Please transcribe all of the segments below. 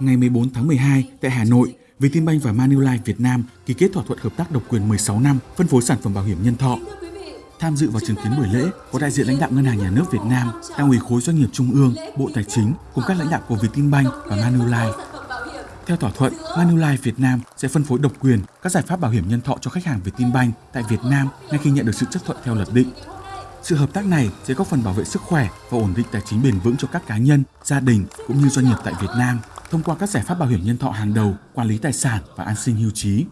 ngày 14 tháng 12 tại Hà Nội, Vietinbank và Manulife Việt Nam ký kết thỏa thuận hợp tác độc quyền 16 năm phân phối sản phẩm bảo hiểm nhân thọ. Tham dự và chứng kiến buổi lễ có đại diện lãnh đạo Ngân hàng Nhà nước Việt Nam, Đảng ủy khối doanh nghiệp Trung ương, Bộ Tài chính cùng các lãnh đạo của Vietinbank và Manulife. Theo thỏa thuận, Manulife Việt Nam sẽ phân phối độc quyền các giải pháp bảo hiểm nhân thọ cho khách hàng Vietinbank tại Việt Nam ngay khi nhận được sự chấp thuận theo luật định. Sự hợp tác này sẽ góp phần bảo vệ sức khỏe và ổn định tài chính bền vững cho các cá nhân, gia đình cũng như doanh nghiệp tại Việt Nam thông qua các giải pháp bảo hiểm nhân thọ hàng đầu, quản lý tài sản và an sinh hưu trí.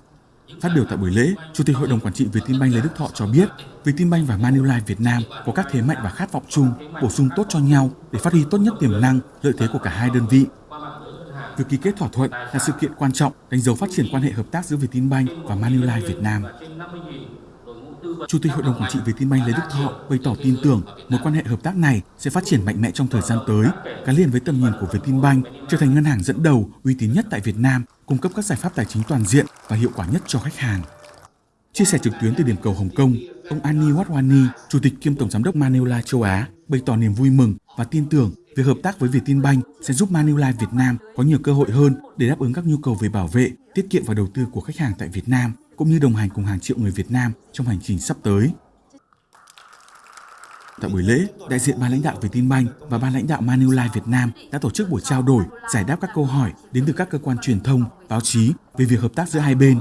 Phát biểu tại buổi lễ, Chủ tịch Hội đồng Quản trị Vietinbank Lê Đức Thọ cho biết, Vietinbank và Manulife Việt Nam có các thế mạnh và khát vọng chung, bổ sung tốt cho nhau để phát huy tốt nhất tiềm năng, lợi thế của cả hai đơn vị. Việc ký kết thỏa thuận là sự kiện quan trọng đánh dấu phát triển quan hệ hợp tác giữa Vietinbank và Manulife Việt Nam. Chủ tịch Hội đồng Quản trị Vietinbank Lê Đức Thọ bày tỏ tin tưởng mối quan hệ hợp tác này sẽ phát triển mạnh mẽ trong thời gian tới, gắn liền với tầm nhìn của Vietinbank trở thành ngân hàng dẫn đầu uy tín nhất tại Việt Nam, cung cấp các giải pháp tài chính toàn diện và hiệu quả nhất cho khách hàng. Chia sẻ trực tuyến từ điểm cầu Hồng Kông, ông Ani Watwani, Chủ tịch kiêm Tổng Giám đốc Manulife châu Á, bày tỏ niềm vui mừng và tin tưởng việc hợp tác với Vietinbank sẽ giúp Manulife Việt Nam có nhiều cơ hội hơn để đáp ứng các nhu cầu về bảo vệ, tiết kiệm và đầu tư của khách hàng tại Việt Nam cũng như đồng hành cùng hàng triệu người Việt Nam trong hành trình sắp tới. Tại buổi lễ, đại diện ban lãnh đạo Vietinbank và ban lãnh đạo Manulife Việt Nam đã tổ chức buổi trao đổi, giải đáp các câu hỏi đến từ các cơ quan truyền thông, báo chí về việc hợp tác giữa hai bên.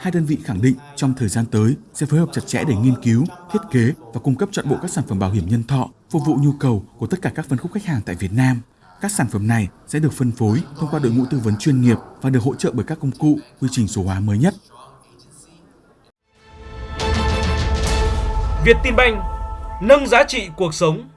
Hai đơn vị khẳng định trong thời gian tới sẽ phối hợp chặt chẽ để nghiên cứu, thiết kế và cung cấp trọn bộ các sản phẩm bảo hiểm nhân thọ phục vụ nhu cầu của tất cả các phân khúc khách hàng tại Việt Nam. Các sản phẩm này sẽ được phân phối thông qua đội ngũ tư vấn chuyên nghiệp và được hỗ trợ bởi các công cụ, quy trình số hóa mới nhất Vietinbank nâng giá trị cuộc sống